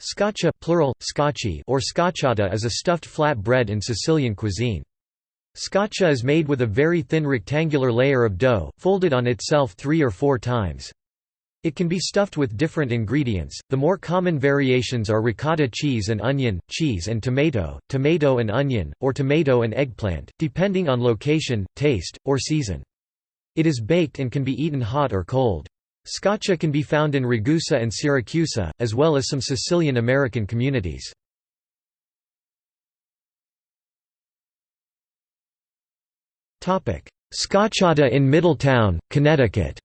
Scaccia plural, scacce or scacciata is a stuffed flat bread in Sicilian cuisine. Scaccia is made with a very thin rectangular layer of dough, folded on itself three or four times. It can be stuffed with different ingredients. The more common variations are ricotta cheese and onion, cheese and tomato, tomato and onion, or tomato and eggplant, depending on location, taste, or season. It is baked and can be eaten hot or cold. Scaccia can be found in Ragusa and Siracusa, as well as some Sicilian American communities. Scacciata in Middletown, Connecticut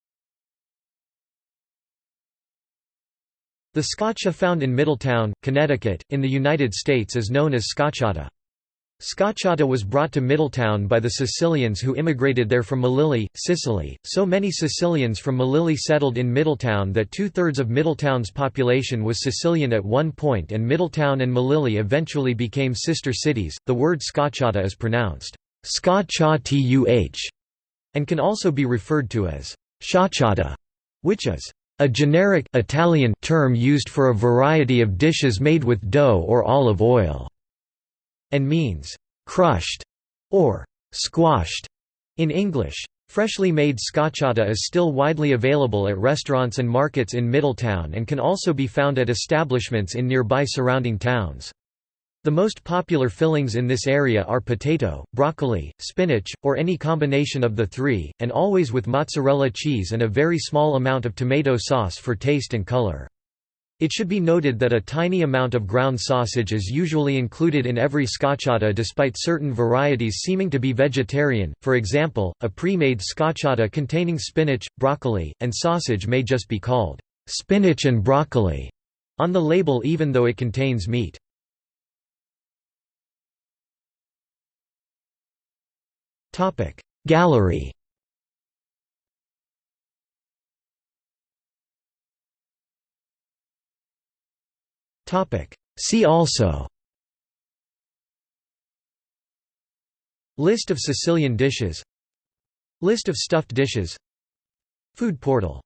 The scaccia found in Middletown, Connecticut, in the United States is known as scacciata. Scacciata was brought to Middletown by the Sicilians who immigrated there from Melilli, Sicily. So many Sicilians from Melilli settled in Middletown that two thirds of Middletown's population was Sicilian at one point, and Middletown and Melilli eventually became sister cities. The word scacciata is pronounced scotchatuh and can also be referred to as sciacciata, which is a generic Italian term used for a variety of dishes made with dough or olive oil and means crushed or squashed in English. Freshly made scacciata is still widely available at restaurants and markets in Middletown and can also be found at establishments in nearby surrounding towns. The most popular fillings in this area are potato, broccoli, spinach, or any combination of the three, and always with mozzarella cheese and a very small amount of tomato sauce for taste and color. It should be noted that a tiny amount of ground sausage is usually included in every scacciata despite certain varieties seeming to be vegetarian, for example, a pre-made scacciata containing spinach, broccoli, and sausage may just be called spinach and broccoli on the label even though it contains meat. Gallery See also. List of Sicilian dishes. List of stuffed dishes. Food portal